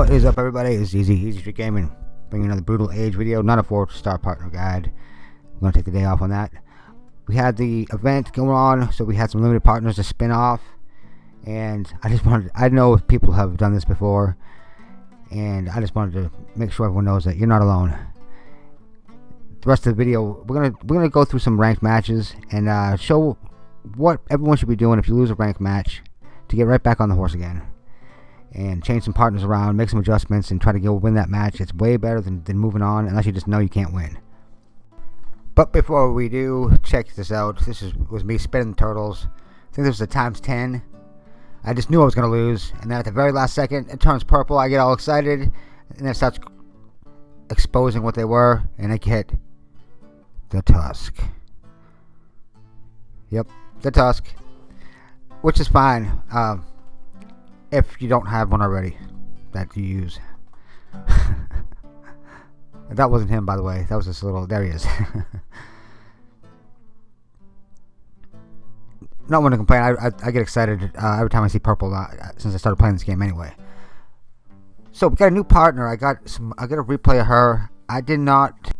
is up everybody? It's Easy, Easy Street Gaming. Bringing another Brutal Age video, not a 4 star partner guide. I'm going to take the day off on that. We had the event going on, so we had some limited partners to spin off. And I just wanted, I know people have done this before. And I just wanted to make sure everyone knows that you're not alone. The rest of the video, we're gonna we're gonna go through some ranked matches and uh, show what everyone should be doing if you lose a ranked match to get right back on the horse again and change some partners around, make some adjustments, and try to go win that match. It's way better than, than moving on, unless you just know you can't win. But before we do, check this out. This is was me spinning the turtles. I think this was a times 10. I just knew I was going to lose, and then at the very last second, it turns purple. I get all excited, and then it starts exposing what they were, and I get the Tusk. Yep, the Tusk, which is fine. Um, if you don't have one already that you use. that wasn't him, by the way. That was a little. There he is. Not want to complain. I, I, I, get excited uh, every time I see purple uh, since I started playing this game anyway. So we got a new partner. I got some. I got a replay of her. I did not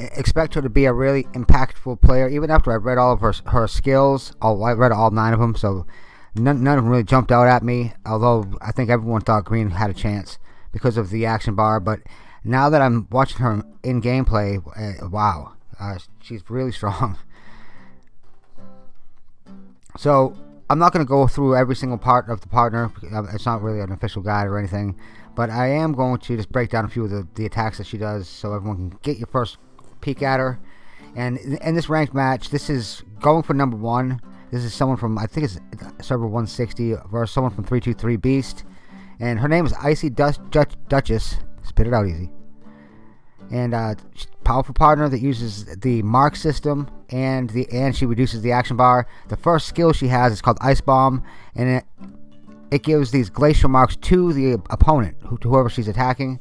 expect her to be a really impactful player, even after I read all of her her skills. All I read all nine of them. So none, none of them really jumped out at me. Although I think everyone thought Green had a chance because of the action bar. But now that I'm watching her in gameplay, uh, wow, uh, she's really strong. So I'm not going to go through every single part of the partner. It's not really an official guide or anything. But I am going to just break down a few of the, the attacks that she does so everyone can get your first peek at her. And in this ranked match, this is going for number one. This is someone from, I think it's server 160, or someone from 323 Beast. And her name is Icy Dutch, Duchess. Spit it out easy. And uh, powerful partner that uses the mark system and the and she reduces the action bar. The first skill she has is called Ice Bomb, and it it gives these glacial marks to the opponent, to whoever she's attacking.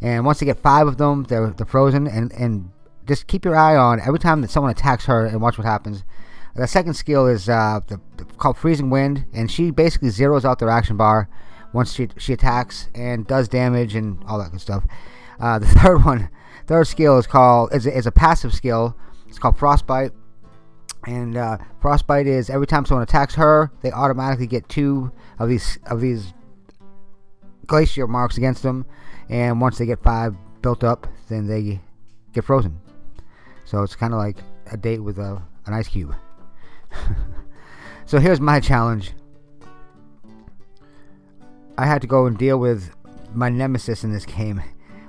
And once they get five of them, they're they're frozen. And and just keep your eye on every time that someone attacks her and watch what happens. The second skill is uh, the, the, called Freezing Wind, and she basically zeroes out their action bar once she she attacks and does damage and all that good stuff. Uh, the third one, third skill is called is, is a passive skill. It's called Frostbite, and uh, Frostbite is every time someone attacks her, they automatically get two of these of these glacier marks against them, and once they get five built up, then they get frozen. So it's kind of like a date with a, an ice cube. so here's my challenge. I had to go and deal with my nemesis in this game,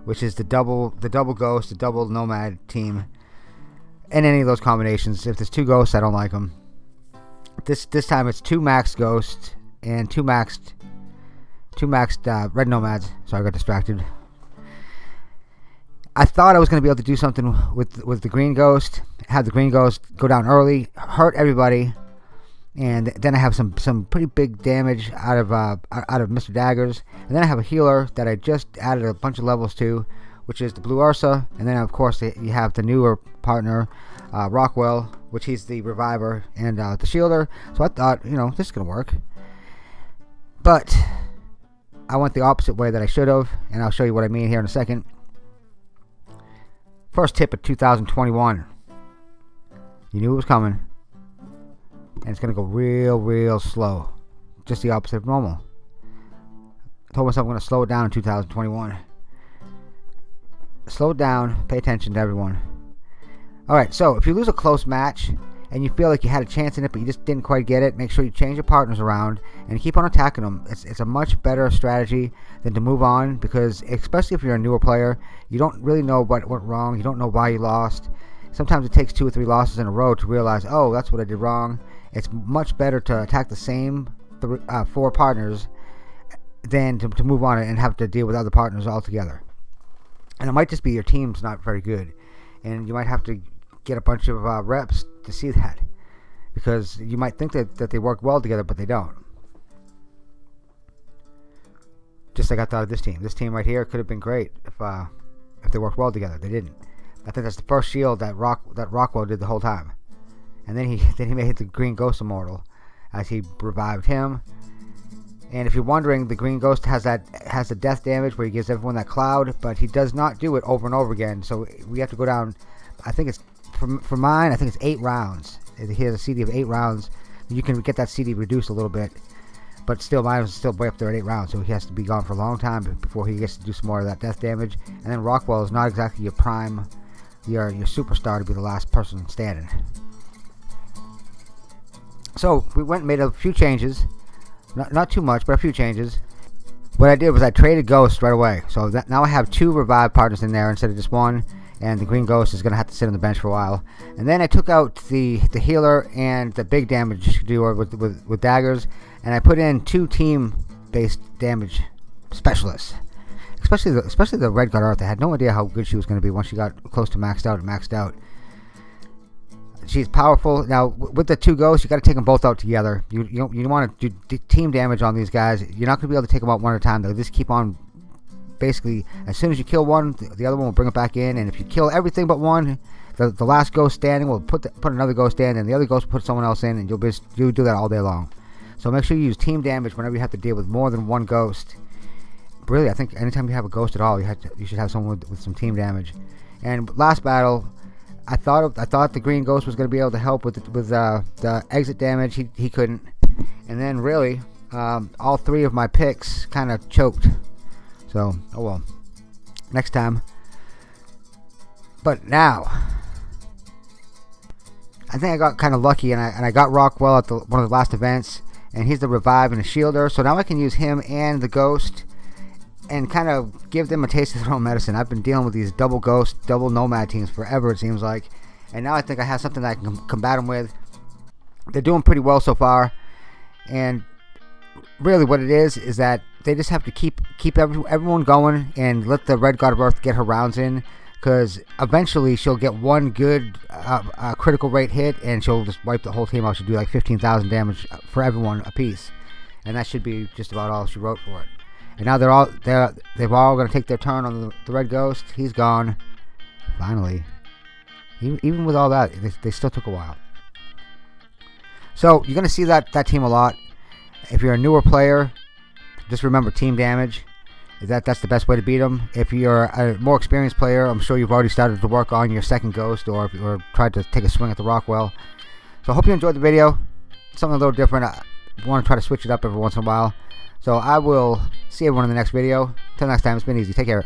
which is the double the double ghost, the double nomad team. and any of those combinations. If there's two ghosts, I don't like them. This this time it's two max ghosts and two maxed two maxed uh, red nomads. So I got distracted. I thought I was going to be able to do something with with the green ghost, have the green ghost go down early, hurt everybody, and then I have some some pretty big damage out of uh, out of Mr. Daggers, and then I have a healer that I just added a bunch of levels to, which is the Blue Ursa, and then of course you have the newer partner, uh, Rockwell, which he's the reviver and uh, the shielder. So I thought, you know, this is gonna work, but I went the opposite way that I should have, and I'll show you what I mean here in a second. First tip of 2021. You knew it was coming. And it's going to go real, real slow. Just the opposite of normal. I told myself I'm going to slow it down in 2021. Slow it down. Pay attention to everyone. Alright, so if you lose a close match, and you feel like you had a chance in it but you just didn't quite get it, make sure you change your partners around and keep on attacking them. It's, it's a much better strategy than to move on because especially if you're a newer player, you don't really know what went wrong. You don't know why you lost. Sometimes it takes two or three losses in a row to realize, oh, that's what I did wrong. It's much better to attack the same three, uh, four partners than to, to move on and have to deal with other partners altogether. And it might just be your team's not very good. And you might have to get a bunch of uh, reps to see that. Because you might think that, that they work well together but they don't. Just like I thought of this team. This team right here could have been great if uh, if they worked well together. They didn't. I think that's the first shield that Rock that Rockwell did the whole time. And then he then he made the Green Ghost immortal as he revived him. And if you're wondering, the Green Ghost has that has the death damage where he gives everyone that cloud, but he does not do it over and over again. So we have to go down. I think it's for, for mine. I think it's eight rounds. He has a CD of eight rounds. You can get that CD reduced a little bit, but still, mine was still way up there at eight rounds. So he has to be gone for a long time before he gets to do some more of that death damage. And then Rockwell is not exactly your prime, your your superstar to be the last person standing. So we went and made a few changes. Not, not too much, but a few changes. What I did was I traded Ghost right away. So that, now I have two revive partners in there instead of just one. And the Green Ghost is going to have to sit on the bench for a while. And then I took out the, the healer and the big damage doer with, with, with daggers. And I put in two team-based damage specialists. Especially the, especially the Red Guard Earth. I had no idea how good she was going to be once she got close to maxed out and maxed out she's powerful. Now with the two ghosts, you got to take them both out together. You you you want to do team damage on these guys. You're not going to be able to take them out one at a time. They'll just keep on. Basically, as soon as you kill one, the other one will bring it back in. And if you kill everything but one, the, the last ghost standing will put the, put another ghost in, and the other ghost will put someone else in, and you'll be you do that all day long. So make sure you use team damage whenever you have to deal with more than one ghost. Really, I think anytime you have a ghost at all, you have to, you should have someone with, with some team damage. And last battle, I thought I thought the Green Ghost was going to be able to help with the, with uh, the exit damage. He he couldn't, and then really um, all three of my picks kind of choked. So oh well. Next time. But now, I think I got kind of lucky, and I and I got Rockwell at the, one of the last events, and he's the revive and a shielder. So now I can use him and the Ghost and kind of give them a taste of their own medicine. I've been dealing with these double ghost, double nomad teams forever, it seems like. And now I think I have something that I can combat them with. They're doing pretty well so far. And really what it is, is that they just have to keep keep every, everyone going and let the Red God of Earth get her rounds in. Because eventually she'll get one good uh, uh, critical rate hit and she'll just wipe the whole team out. She'll do like 15,000 damage for everyone a piece. And that should be just about all she wrote for it. And now they're all they're they've all going to take their turn on the, the red ghost. He's gone. Finally. Even, with all that, they, they still took a while. So you're going to see that that team a lot. If you're a newer player, just remember team damage. That that's the best way to beat them. If you're a more experienced player, I'm sure you've already started to work on your second ghost, or or tried to take a swing at the Rockwell. So I hope you enjoyed the video. Something a little different. I want to try to switch it up every once in a while. So I will see everyone in the next video. Until next time, it's been easy. Take care.